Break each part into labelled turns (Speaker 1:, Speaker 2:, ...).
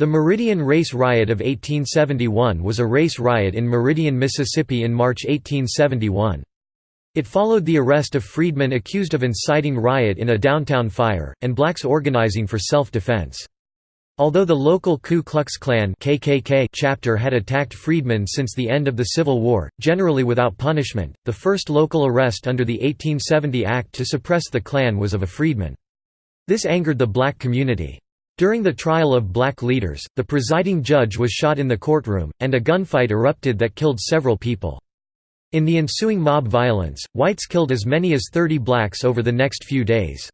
Speaker 1: The Meridian Race Riot of 1871 was a race riot in Meridian, Mississippi in March 1871. It followed the arrest of freedmen accused of inciting riot in a downtown fire, and blacks organizing for self-defense. Although the local Ku Klux Klan KKK chapter had attacked freedmen since the end of the Civil War, generally without punishment, the first local arrest under the 1870 Act to suppress the Klan was of a freedman. This angered the black community. During the trial of black leaders, the presiding judge was shot in the courtroom, and a gunfight erupted that killed several people. In the ensuing mob violence, whites killed as many as 30 blacks over the next few days.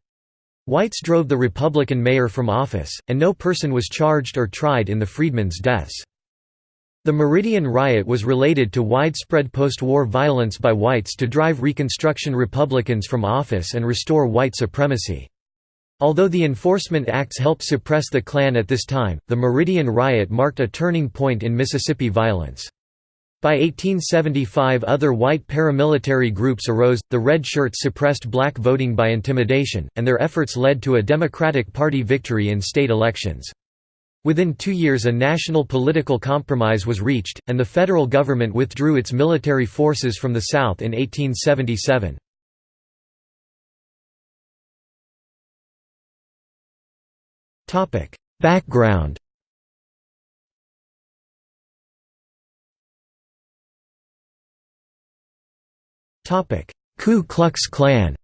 Speaker 1: Whites drove the Republican mayor from office, and no person was charged or tried in the freedmen's deaths. The Meridian riot was related to widespread post-war violence by whites to drive Reconstruction Republicans from office and restore white supremacy. Although the Enforcement Acts helped suppress the Klan at this time, the Meridian Riot marked a turning point in Mississippi violence. By 1875 other white paramilitary groups arose, the Red Shirts suppressed black voting by intimidation, and their efforts led to a Democratic Party victory in state elections. Within two years a national political compromise was reached, and the federal government withdrew its military forces from the South in 1877. Background Ku Klux Klan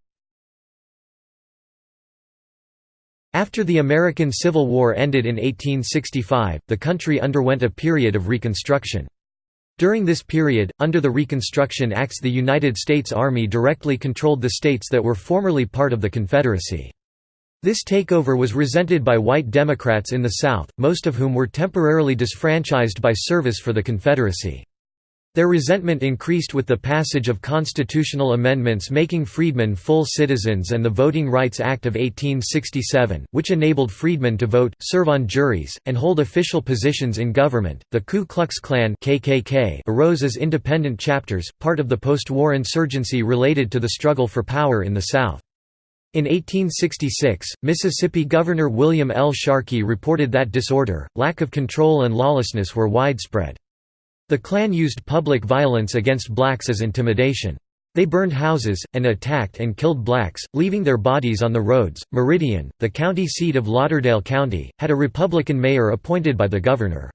Speaker 1: After the American Civil War ended in 1865, the country underwent a period of Reconstruction. During this period, under the Reconstruction Acts the United States Army directly controlled the states that were formerly part of the Confederacy. This takeover was resented by white Democrats in the South, most of whom were temporarily disfranchised by service for the Confederacy. Their resentment increased with the passage of constitutional amendments making freedmen full citizens and the Voting Rights Act of 1867, which enabled freedmen to vote, serve on juries, and hold official positions in government. The Ku Klux Klan (KKK) arose as independent chapters, part of the post-war insurgency related to the struggle for power in the South. In 1866, Mississippi Governor William L. Sharkey reported that disorder, lack of control and lawlessness were widespread. The Klan used public violence against blacks as intimidation. They burned houses, and attacked and killed blacks, leaving their bodies on the roads. Meridian, the county seat of Lauderdale County, had a Republican mayor appointed by the governor.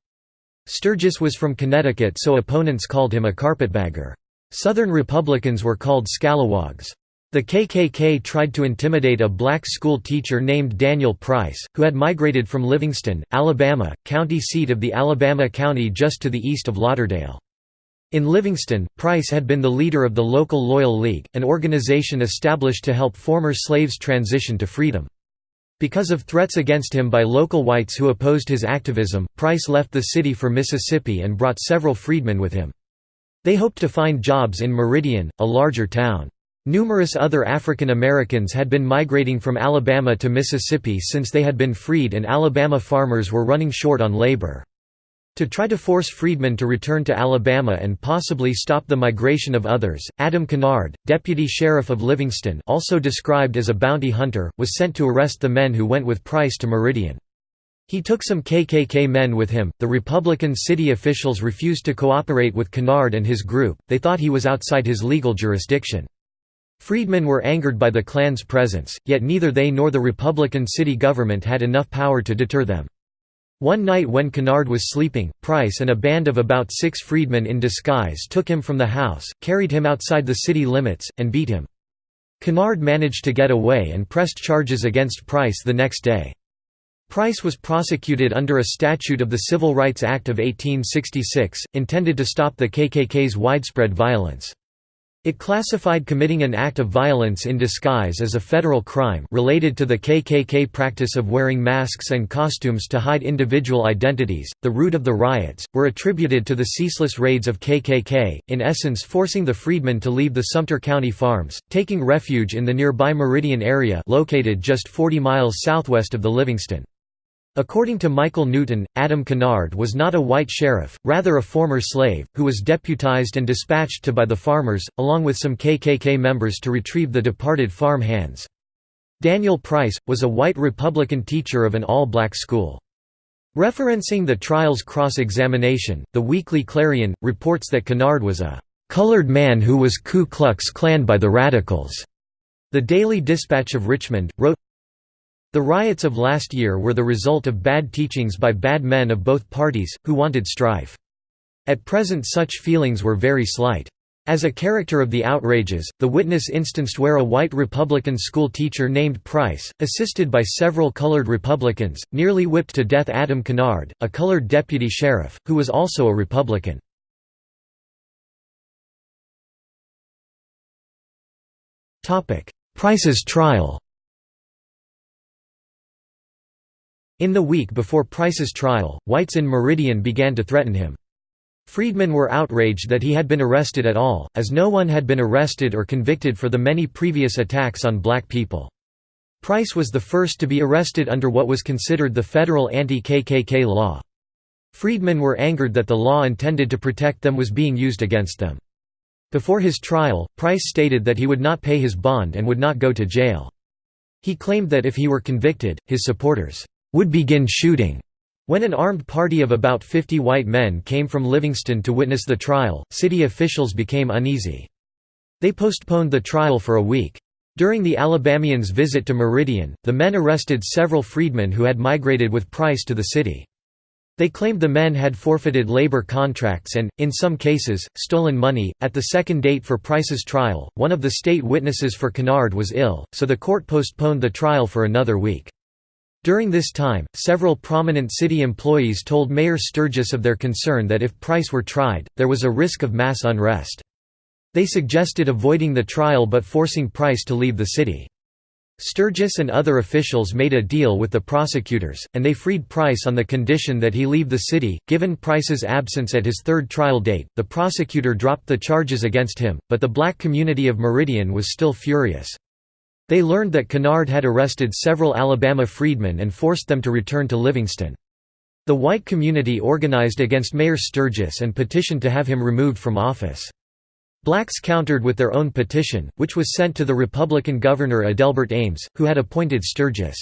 Speaker 1: Sturgis was from Connecticut so opponents called him a carpetbagger. Southern Republicans were called scalawags. The KKK tried to intimidate a black school teacher named Daniel Price, who had migrated from Livingston, Alabama, county seat of the Alabama County just to the east of Lauderdale. In Livingston, Price had been the leader of the local Loyal League, an organization established to help former slaves transition to freedom. Because of threats against him by local whites who opposed his activism, Price left the city for Mississippi and brought several freedmen with him. They hoped to find jobs in Meridian, a larger town. Numerous other African Americans had been migrating from Alabama to Mississippi since they had been freed and Alabama farmers were running short on labor. To try to force freedmen to return to Alabama and possibly stop the migration of others, Adam Kennard, deputy sheriff of Livingston also described as a bounty hunter, was sent to arrest the men who went with Price to Meridian. He took some KKK men with him. The Republican city officials refused to cooperate with Kennard and his group, they thought he was outside his legal jurisdiction. Freedmen were angered by the Klan's presence, yet neither they nor the Republican city government had enough power to deter them. One night when Kennard was sleeping, Price and a band of about six freedmen in disguise took him from the house, carried him outside the city limits, and beat him. Kennard managed to get away and pressed charges against Price the next day. Price was prosecuted under a statute of the Civil Rights Act of 1866, intended to stop the KKK's widespread violence. It classified committing an act of violence in disguise as a federal crime related to the KKK practice of wearing masks and costumes to hide individual identities. The root of the riots were attributed to the ceaseless raids of KKK, in essence forcing the freedmen to leave the Sumter County farms, taking refuge in the nearby Meridian area located just 40 miles southwest of the Livingston. According to Michael Newton, Adam Kennard was not a white sheriff, rather a former slave, who was deputized and dispatched to by the farmers, along with some KKK members to retrieve the departed farm hands. Daniel Price, was a white Republican teacher of an all-black school. Referencing the trial's cross-examination, the Weekly Clarion, reports that Kennard was a "...colored man who was Ku Klux Klan by the Radicals." The Daily Dispatch of Richmond, wrote, The riots of last year were the result of bad teachings by bad men of both parties, who wanted strife. At present such feelings were very slight. As a character of the outrages, the witness instanced where a white Republican school teacher named Price, assisted by several colored Republicans, nearly whipped to death Adam Kennard, a colored deputy sheriff, who was also a Republican. Price's trial In the week before Price's trial, whites in Meridian began to threaten him. Freedmen were outraged that he had been arrested at all, as no one had been arrested or convicted for the many previous attacks on black people. Price was the first to be arrested under what was considered the federal anti-KKK law. Freedmen were angered that the law intended to protect them was being used against them. Before his trial, Price stated that he would not pay his bond and would not go to jail. He claimed that if he were convicted, his supporters would begin shooting. When an armed party of about 50 white men came from Livingston to witness the trial, city officials became uneasy. They postponed the trial for a week. During the Alabamians' visit to Meridian, the men arrested several freedmen who had migrated with Price to the city. They claimed the men had forfeited labor contracts and, in some cases, stolen money. At the second date for Price's trial, one of the state witnesses for Kennard was ill, so the court postponed the trial for another week. During this time, several prominent city employees told Mayor Sturgis of their concern that if Price were tried, there was a risk of mass unrest. They suggested avoiding the trial but forcing Price to leave the city. Sturgis and other officials made a deal with the prosecutors, and they freed Price on the condition that he leave the city. Given Price's absence at his third trial date, the prosecutor dropped the charges against him, but the black community of Meridian was still furious. They learned that Kennard had arrested several Alabama freedmen and forced them to return to Livingston. The white community organized against Mayor Sturgis and petitioned to have him removed from office. Blacks countered with their own petition, which was sent to the Republican governor Adelbert Ames, who had appointed Sturgis.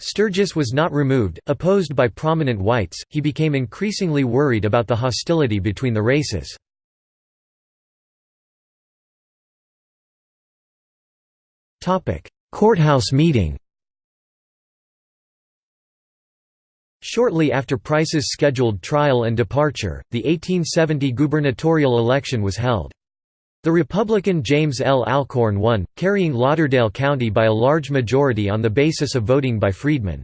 Speaker 1: Sturgis was not removed, opposed by prominent whites, he became increasingly worried about the hostility between the races. Courthouse meeting Shortly after Price's scheduled trial and departure, the 1870 gubernatorial election was held. The Republican James L. Alcorn won, carrying Lauderdale County by a large majority on the basis of voting by freedmen.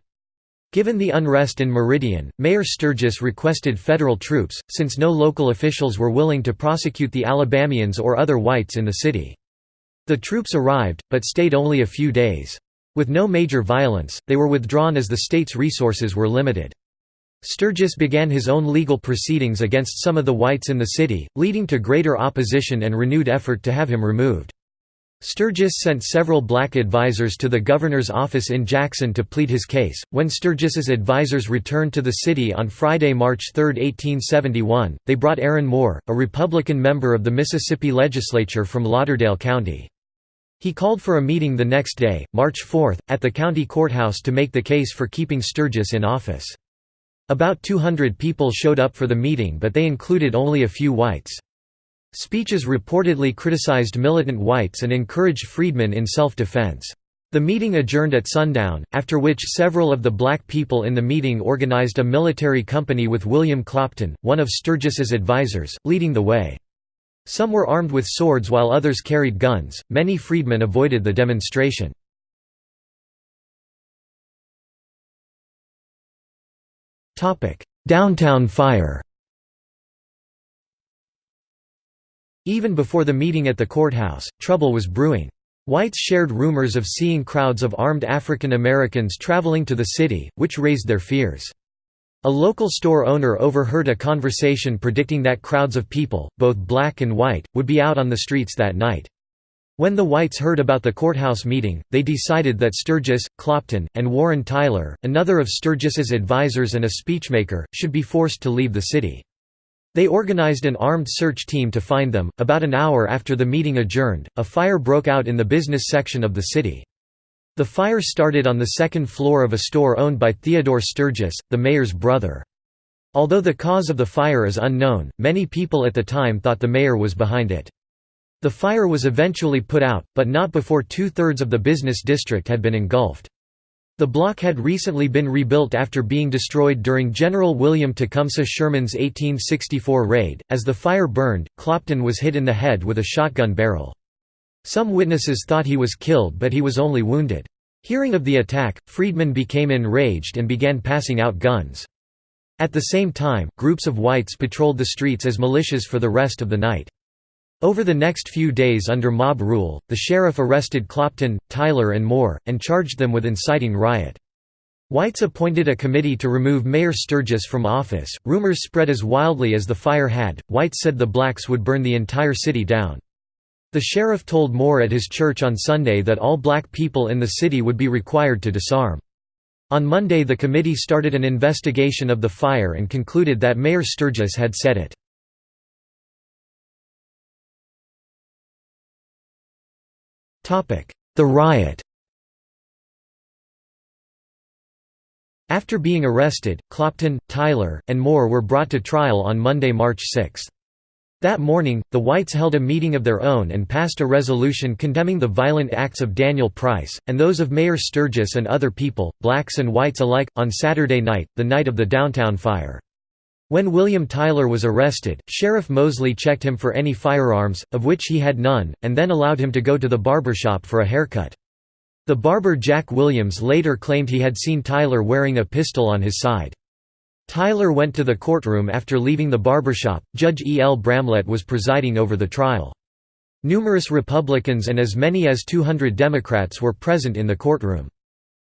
Speaker 1: Given the unrest in Meridian, Mayor Sturgis requested federal troops, since no local officials were willing to prosecute the Alabamians or other whites in the city. The troops arrived, but stayed only a few days. With no major violence, they were withdrawn as the state's resources were limited. Sturgis began his own legal proceedings against some of the whites in the city, leading to greater opposition and renewed effort to have him removed. Sturgis sent several black advisers to the governor's office in Jackson to plead his case. When Sturgis's advisers returned to the city on Friday, March 3, 1871, they brought Aaron Moore, a Republican member of the Mississippi legislature from Lauderdale County. He called for a meeting the next day, March 4, at the county courthouse to make the case for keeping Sturgis in office. About 200 people showed up for the meeting but they included only a few whites. Speeches reportedly criticized militant whites and encouraged freedmen in self-defense. The meeting adjourned at sundown, after which several of the black people in the meeting organized a military company with William Clopton, one of Sturgis's advisers, leading the way. Some were armed with swords while others carried guns. Many freedmen avoided the demonstration. Topic: Downtown fire Even before the meeting at the courthouse, trouble was brewing. Whites shared rumors of seeing crowds of armed African Americans traveling to the city, which raised their fears. A local store owner overheard a conversation predicting that crowds of people, both black and white, would be out on the streets that night. When the whites heard about the courthouse meeting, they decided that Sturgis, Clopton, and Warren Tyler, another of Sturgis's advisers and a speechmaker, should be forced to leave the city. They organized an armed search team to find them. About an hour after the meeting adjourned, a fire broke out in the business section of the city. The fire started on the second floor of a store owned by Theodore Sturgis, the mayor's brother. Although the cause of the fire is unknown, many people at the time thought the mayor was behind it. The fire was eventually put out, but not before two-thirds of the business district had been engulfed. The block had recently been rebuilt after being destroyed during General William Tecumseh Sherman's 1864 raid. As the fire burned, Clopton was hit in the head with a shotgun barrel. Some witnesses thought he was killed but he was only wounded. Hearing of the attack, freedmen became enraged and began passing out guns. At the same time, groups of whites patrolled the streets as militias for the rest of the night. Over the next few days under mob rule, the sheriff arrested Clopton, Tyler and Moore, and charged them with inciting riot. Whites appointed a committee to remove Mayor Sturgis from office. Rumors spread as wildly as the fire had. Whites said the blacks would burn the entire city down. The sheriff told Moore at his church on Sunday that all black people in the city would be required to disarm. On Monday the committee started an investigation of the fire and concluded that Mayor Sturgis had set it. The riot After being arrested, Clopton, Tyler, and Moore were brought to trial on Monday, March 6. That morning, the Whites held a meeting of their own and passed a resolution condemning the violent acts of Daniel Price, and those of Mayor Sturgis and other people, blacks and whites alike, on Saturday night, the night of the downtown fire. When William Tyler was arrested, Sheriff Mosley checked him for any firearms, of which he had none, and then allowed him to go to the barbershop for a haircut. The barber Jack Williams later claimed he had seen Tyler wearing a pistol on his side. Tyler went to the courtroom after leaving the barbershop. Judge E. L. Bramlett was presiding over the trial. Numerous Republicans and as many as 200 Democrats were present in the courtroom.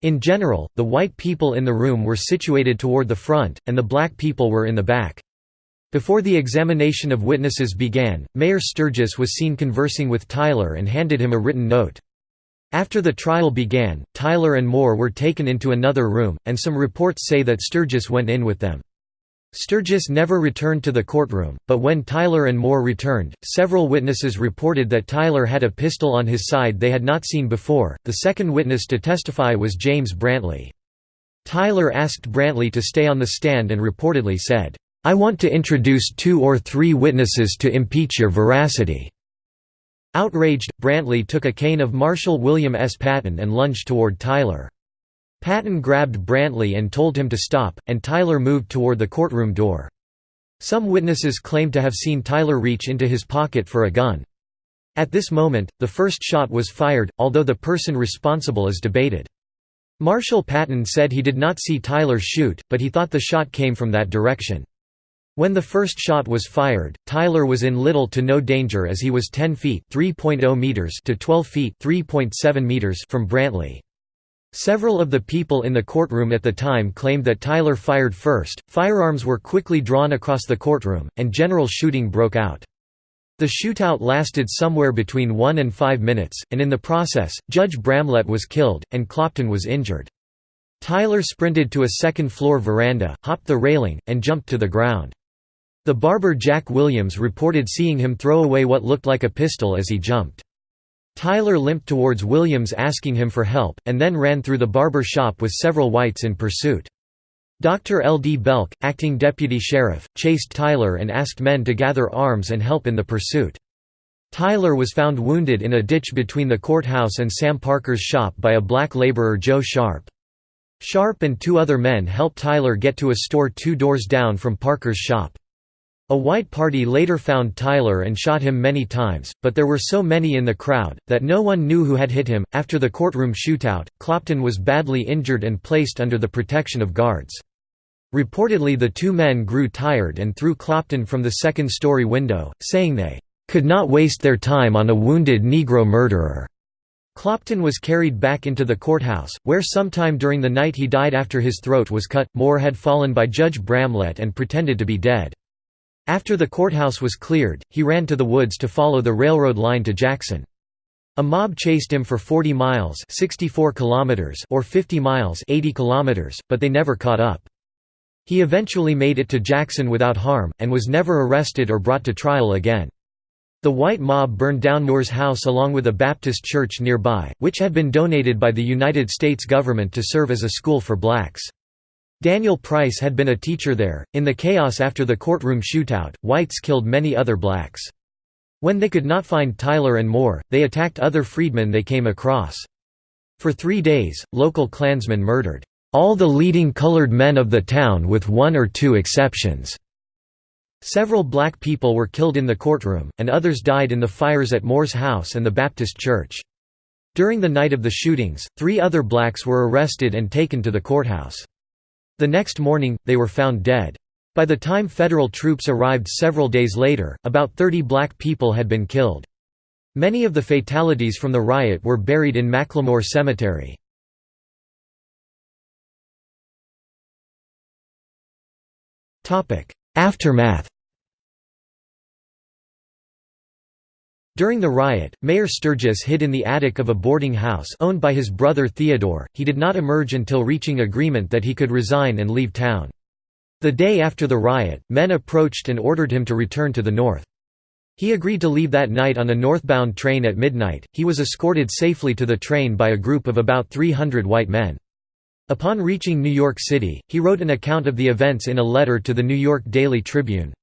Speaker 1: In general, the white people in the room were situated toward the front, and the black people were in the back. Before the examination of witnesses began, Mayor Sturgis was seen conversing with Tyler and handed him a written note. After the trial began, Tyler and Moore were taken into another room, and some reports say that Sturgis went in with them. Sturgis never returned to the courtroom, but when Tyler and Moore returned, several witnesses reported that Tyler had a pistol on his side they had not seen before. The second witness to testify was James Brantley. Tyler asked Brantley to stay on the stand and reportedly said, I want to introduce two or three witnesses to impeach your veracity. Outraged, Brantley took a cane of Marshal William S. Patton and lunged toward Tyler. Patton grabbed Brantley and told him to stop, and Tyler moved toward the courtroom door. Some witnesses claimed to have seen Tyler reach into his pocket for a gun. At this moment, the first shot was fired, although the person responsible is debated. Marshal Patton said he did not see Tyler shoot, but he thought the shot came from that direction. When the first shot was fired, Tyler was in little to no danger as he was 10 feet oh meters to 12 feet meters from Brantley. Several of the people in the courtroom at the time claimed that Tyler fired first. Firearms were quickly drawn across the courtroom, and general shooting broke out. The shootout lasted somewhere between one and five minutes, and in the process, Judge Bramlett was killed, and Clopton was injured. Tyler sprinted to a second-floor veranda, hopped the railing, and jumped to the ground. The barber Jack Williams reported seeing him throw away what looked like a pistol as he jumped. Tyler limped towards Williams asking him for help, and then ran through the barber shop with several whites in pursuit. Dr. L. D. Belk, acting deputy sheriff, chased Tyler and asked men to gather arms and help in the pursuit. Tyler was found wounded in a ditch between the courthouse and Sam Parker's shop by a black laborer Joe Sharp. Sharp and two other men helped Tyler get to a store two doors down from Parker's shop. A white party later found Tyler and shot him many times, but there were so many in the crowd, that no one knew who had hit him. After the courtroom shootout, Clopton was badly injured and placed under the protection of guards. Reportedly, the two men grew tired and threw Clopton from the second story window, saying they could not waste their time on a wounded Negro murderer. Clopton was carried back into the courthouse, where sometime during the night he died after his throat was cut. Moore had fallen by Judge Bramlett and pretended to be dead. After the courthouse was cleared, he ran to the woods to follow the railroad line to Jackson. A mob chased him for 40 miles 64 kilometers or 50 miles 80 kilometers, but they never caught up. He eventually made it to Jackson without harm, and was never arrested or brought to trial again. The white mob burned down Moore's house along with a Baptist church nearby, which had been donated by the United States government to serve as a school for blacks. Daniel Price had been a teacher there. In the chaos after the courtroom shootout, whites killed many other blacks. When they could not find Tyler and Moore, they attacked other freedmen they came across. For three days, local Klansmen murdered all the leading colored men of the town with one or two exceptions. Several black people were killed in the courtroom, and others died in the fires at Moore's house and the Baptist church. During the night of the shootings, three other blacks were arrested and taken to the courthouse. The next morning, they were found dead. By the time federal troops arrived several days later, about 30 black people had been killed. Many of the fatalities from the riot were buried in McLemore Cemetery. Aftermath During the riot, Mayor Sturgis hid in the attic of a boarding house owned by his brother Theodore. He did not emerge until reaching agreement that he could resign and leave town. The day after the riot, men approached and ordered him to return to the north. He agreed to leave that night on a northbound train at midnight. He was escorted safely to the train by a group of about 300 white men. Upon reaching New York City, he wrote an account of the events in a letter to the New York Daily Tribune.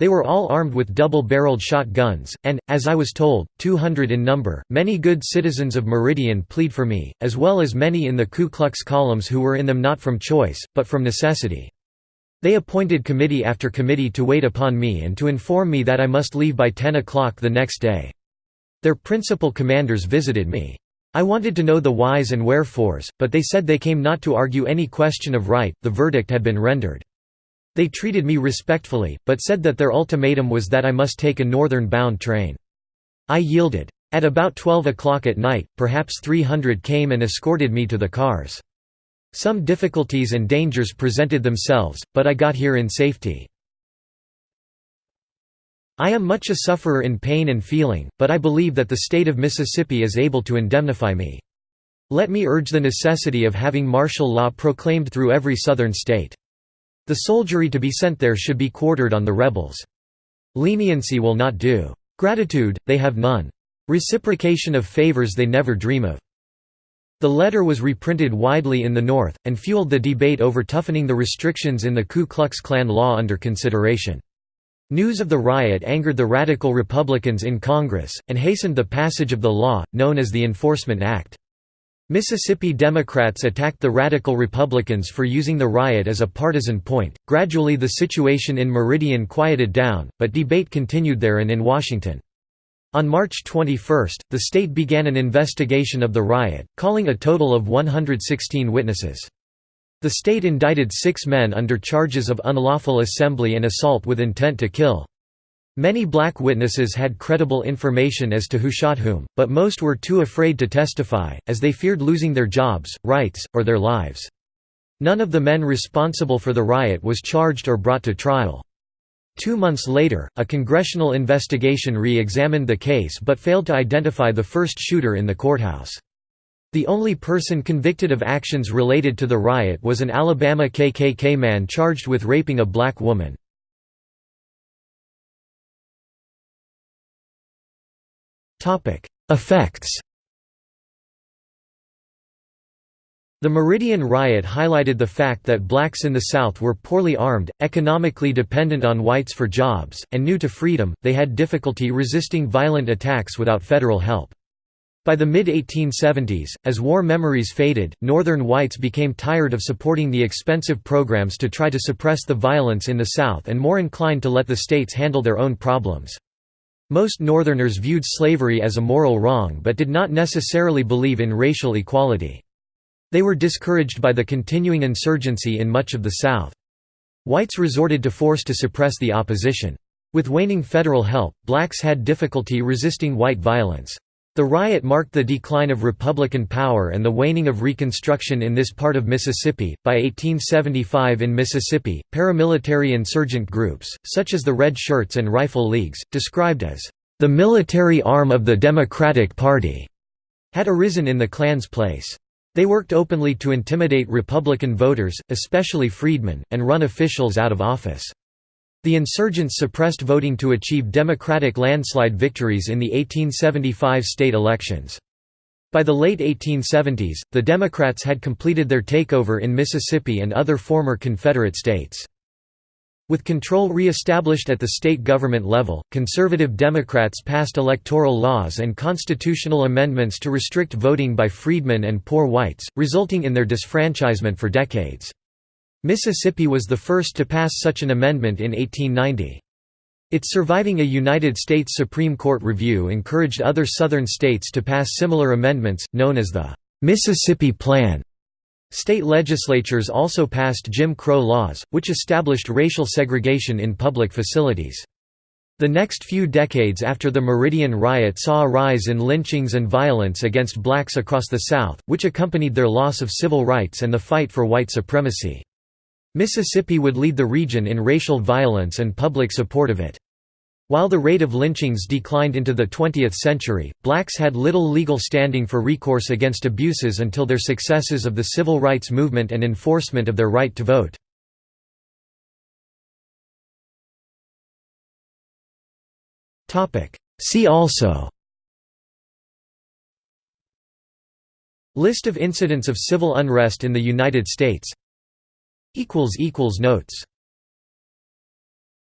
Speaker 1: They were all armed with double-barreled shotguns, and, as I was told, 200 in number. Many good citizens of Meridian plead for me, as well as many in the Ku Klux columns who were in them not from choice, but from necessity. They appointed committee after committee to wait upon me and to inform me that I must leave by 10 o'clock the next day. Their principal commanders visited me. I wanted to know the whys and wherefores, but they said they came not to argue any question of right, the verdict had been rendered. They treated me respectfully, but said that their ultimatum was that I must take a northern-bound train. I yielded. At about 12 o'clock at night, perhaps 300 came and escorted me to the cars. Some difficulties and dangers presented themselves, but I got here in safety. I am much a sufferer in pain and feeling, but I believe that the state of Mississippi is able to indemnify me. Let me urge the necessity of having martial law proclaimed through every southern state. The soldiery to be sent there should be quartered on the rebels. Leniency will not do. Gratitude, they have none. Reciprocation of favors they never dream of. The letter was reprinted widely in the North, and fueled the debate over toughening the restrictions in the Ku Klux Klan law under consideration. News of the riot angered the radical Republicans in Congress, and hastened the passage of the law, known as the Enforcement Act. Mississippi Democrats attacked the radical Republicans for using the riot as a partisan point. Gradually, the situation in Meridian quieted down, but debate continued there and in Washington. On March 21, the state began an investigation of the riot, calling a total of 116 witnesses. The state indicted six men under charges of unlawful assembly and assault with intent to kill. Many black witnesses had credible information as to who shot whom, but most were too afraid to testify, as they feared losing their jobs, rights, or their lives. None of the men responsible for the riot was charged or brought to trial. Two months later, a congressional investigation re-examined the case but failed to identify the first shooter in the courthouse. The only person convicted of actions related to the riot was an Alabama KKK man charged with raping a black woman. Effects The Meridian riot highlighted the fact that blacks in the South were poorly armed, economically dependent on whites for jobs, and new to freedom, they had difficulty resisting violent attacks without federal help. By the mid-1870s, as war memories faded, Northern whites became tired of supporting the expensive programs to try to suppress the violence in the South and more inclined to let the states handle their own problems. Most Northerners viewed slavery as a moral wrong but did not necessarily believe in racial equality. They were discouraged by the continuing insurgency in much of the South. Whites resorted to force to suppress the opposition. With waning federal help, blacks had difficulty resisting white violence. The riot marked the decline of Republican power and the waning of Reconstruction in this part of Mississippi. By 1875 in Mississippi, paramilitary insurgent groups, such as the Red Shirts and Rifle Leagues, described as the military arm of the Democratic Party, had arisen in the Klan's place. They worked openly to intimidate Republican voters, especially freedmen, and run officials out of office. The insurgents suppressed voting to achieve Democratic landslide victories in the 1875 state elections. By the late 1870s, the Democrats had completed their takeover in Mississippi and other former Confederate states. With control re-established at the state government level, conservative Democrats passed electoral laws and constitutional amendments to restrict voting by freedmen and poor whites, resulting in their disfranchisement for decades. Mississippi was the first to pass such an amendment in 1890. Its surviving a United States Supreme Court review encouraged other Southern states to pass similar amendments, known as the Mississippi Plan. State legislatures also passed Jim Crow laws, which established racial segregation in public facilities. The next few decades after the Meridian Riot saw a rise in lynchings and violence against blacks across the South, which accompanied their loss of civil rights and the fight for white supremacy. Mississippi would lead the region in racial violence and public support of it. While the rate of lynchings declined into the 20th century, blacks had little legal standing for recourse against abuses until their successes of the civil rights movement and enforcement of their right to vote. See also List of incidents of civil unrest in the United States Notes